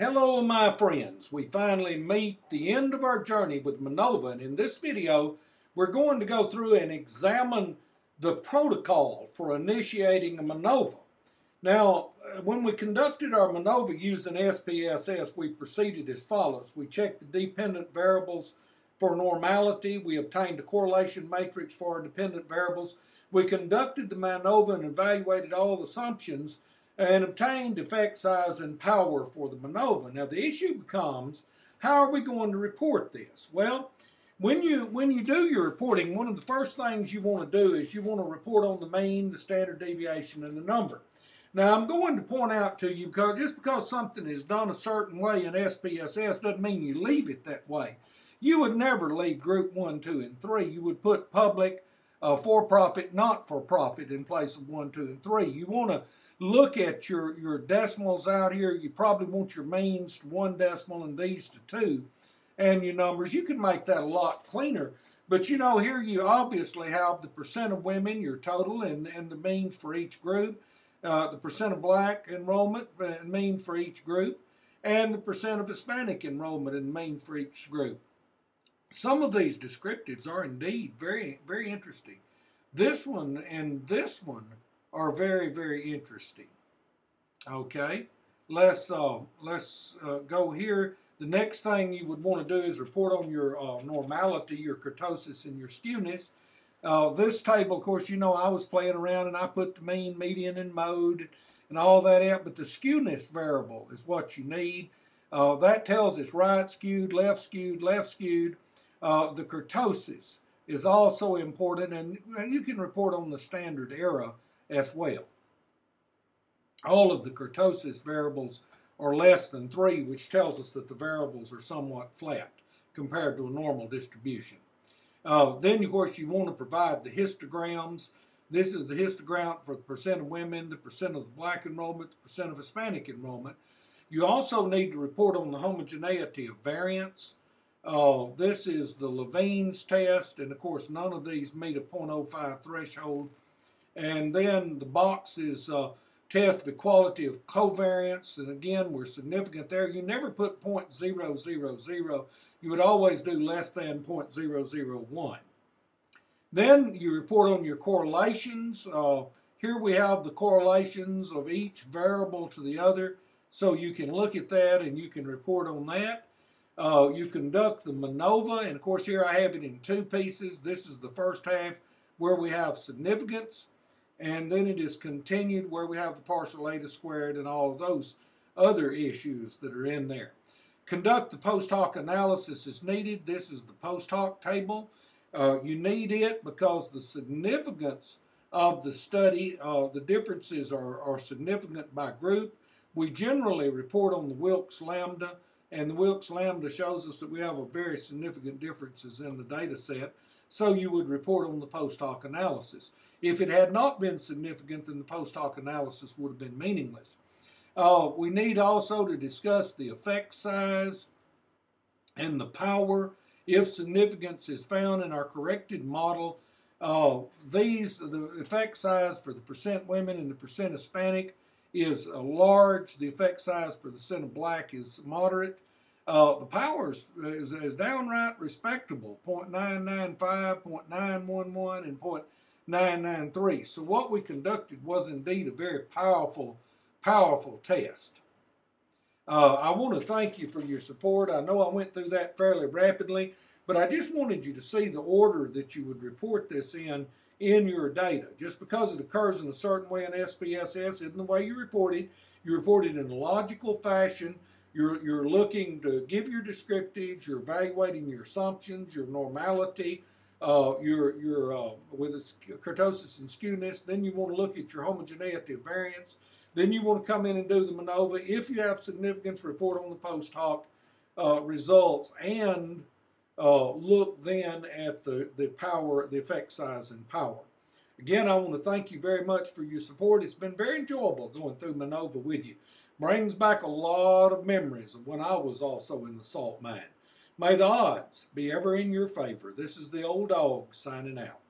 Hello my friends, we finally meet the end of our journey with Manova and in this video we're going to go through and examine the protocol for initiating a Manova. Now uh, when we conducted our Manova using SPSS we proceeded as follows. We checked the dependent variables for normality, we obtained a correlation matrix for our dependent variables, we conducted the MANOVA and evaluated all the assumptions and obtained effect size and power for the MANOVA. Now the issue becomes, how are we going to report this? Well, when you when you do your reporting, one of the first things you want to do is you want to report on the mean, the standard deviation, and the number. Now I'm going to point out to you because just because something is done a certain way in SPSS doesn't mean you leave it that way. You would never leave group one, two, and three. You would put public, uh, for-profit, not-for-profit in place of one, two, and three. You want to look at your, your decimals out here, you probably want your means to one decimal and these to two, and your numbers. You can make that a lot cleaner. But you know, here you obviously have the percent of women, your total, and, and the means for each group, uh, the percent of black enrollment and mean for each group, and the percent of Hispanic enrollment and mean for each group. Some of these descriptives are indeed very, very interesting. This one and this one are very, very interesting. Okay, let's uh, let's uh, go here. The next thing you would want to do is report on your uh, normality, your kurtosis, and your skewness. Uh, this table, of course, you know I was playing around and I put the mean, median, and mode and all that out, but the skewness variable is what you need. Uh, that tells us right skewed, left skewed, left skewed. Uh, the kurtosis is also important, and you can report on the standard error as well. All of the kurtosis variables are less than 3, which tells us that the variables are somewhat flat compared to a normal distribution. Uh, then, of course, you want to provide the histograms. This is the histogram for the percent of women, the percent of the black enrollment, the percent of Hispanic enrollment. You also need to report on the homogeneity of variance. Uh, this is the Levene's test, and of course, none of these meet a 0.05 threshold and then the box is uh, test the quality of covariance. And again, we're significant there. You never put 0.000. You would always do less than 0.001. Then you report on your correlations. Uh, here we have the correlations of each variable to the other. So you can look at that and you can report on that. Uh, you conduct the MANOVA, and of course here I have it in two pieces. This is the first half where we have significance, and then it is continued where we have the partial eta squared and all of those other issues that are in there. Conduct the post hoc analysis as needed. This is the post hoc table. Uh, you need it because the significance of the study, uh, the differences are, are significant by group. We generally report on the Wilks lambda, and the Wilks lambda shows us that we have a very significant differences in the data set, so you would report on the post hoc analysis. If it had not been significant, then the post hoc analysis would have been meaningless. Uh, we need also to discuss the effect size and the power if significance is found in our corrected model. Uh, these, the effect size for the percent women and the percent Hispanic is uh, large. The effect size for the percent of black is moderate. Uh, the power is, is, is, downright respectable, 0.995, 0.911, and 0.9 993. So what we conducted was indeed a very powerful, powerful test. Uh, I want to thank you for your support. I know I went through that fairly rapidly, but I just wanted you to see the order that you would report this in in your data. Just because it occurs in a certain way in SPSS isn't the way you report it. You report it in a logical fashion. You're, you're looking to give your descriptives, you're evaluating your assumptions, your normality, uh, your, your uh, with its kurtosis and skewness. Then you want to look at your homogeneity of variance. Then you want to come in and do the MANOVA. If you have significance, report on the post hoc uh, results and uh, look then at the, the power, the effect size and power. Again, I want to thank you very much for your support. It's been very enjoyable going through MANOVA with you. Brings back a lot of memories of when I was also in the salt mine. May the odds be ever in your favor. This is the old dog signing out.